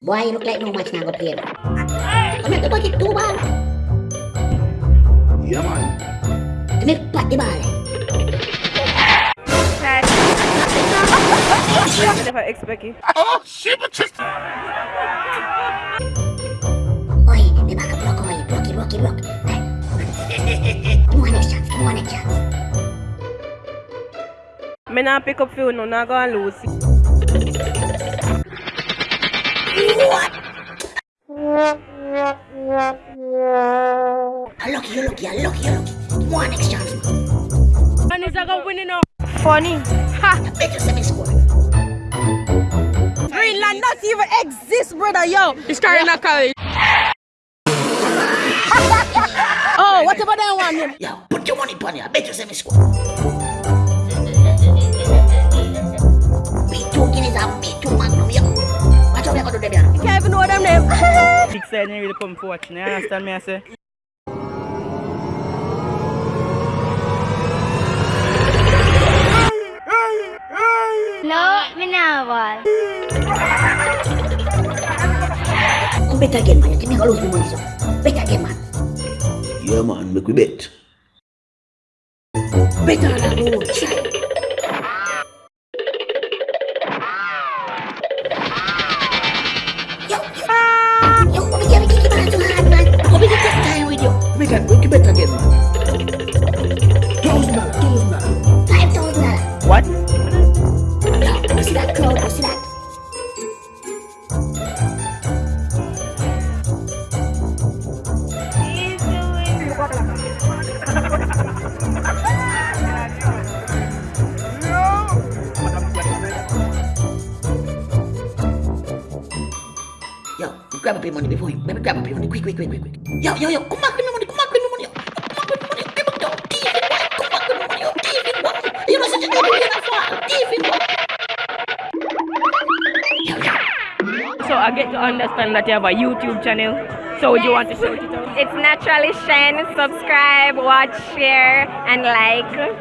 Boy, you look like no match now go play. Come here, back it two ball. Yeah, man. Come here, pat the ball. Oh, shit, but just... Oi, me back up block, oi. Hey. Give me one next chance, give me one next chance. Me not pick up few no, not gonna lose. You're lucky, you're lucky, you're lucky, you're lucky. Me one next chance. And is gonna win it. Funny. Ha! Bet you semi score. Greenland does not even exist, brother. Yo, it's carrying a college. oh, whatever they want him. Yo, put your money upon it. I bet you semi score. Big side ain't really come for watching, you understand me I say? No, me never. Bet again, man. You think me lose my money, so. Bet again, man. Yeah, man, make we bet. Bet on the road, try. With you. Make it, make it bet again, man. Thousand dollar, thousand dollar. Five thousand dollars. What? Yo, you see that crowd? You see that? He's doing Yo, you grab up your money before you. Let me grab up your money. Quick, quick, quick, quick, quick. Yo, yo, yo, come back with my So I get to understand that you have a YouTube channel. So would you want to show it? It's naturally Shine. Subscribe, watch, share, and like.